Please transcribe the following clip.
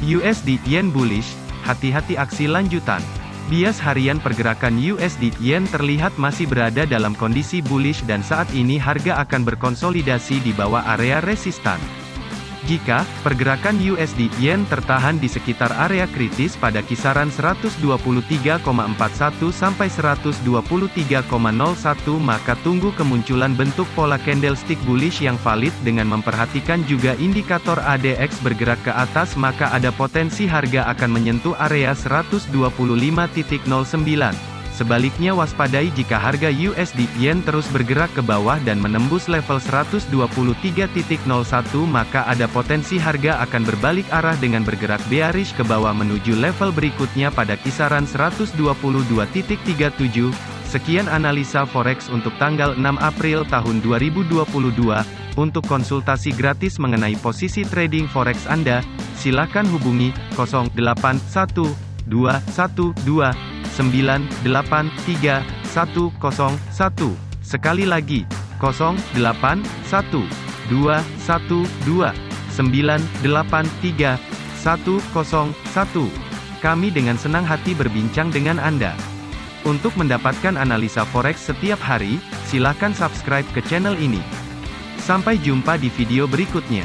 USD Yen bullish, hati-hati aksi lanjutan. Bias harian pergerakan USD Yen terlihat masih berada dalam kondisi bullish dan saat ini harga akan berkonsolidasi di bawah area resistan. Jika pergerakan USD Yen tertahan di sekitar area kritis pada kisaran 123,41 sampai 123,01 maka tunggu kemunculan bentuk pola candlestick bullish yang valid dengan memperhatikan juga indikator ADX bergerak ke atas maka ada potensi harga akan menyentuh area 125.09. Sebaliknya waspadai jika harga USD Yen terus bergerak ke bawah dan menembus level 123.01 maka ada potensi harga akan berbalik arah dengan bergerak bearish ke bawah menuju level berikutnya pada kisaran 122.37. Sekian analisa forex untuk tanggal 6 April tahun 2022. Untuk konsultasi gratis mengenai posisi trading forex Anda, silakan hubungi 081212 983 Sekali lagi, 081 212 983 101. Kami dengan senang hati berbincang dengan Anda. Untuk mendapatkan analisa forex setiap hari, silakan subscribe ke channel ini. Sampai jumpa di video berikutnya.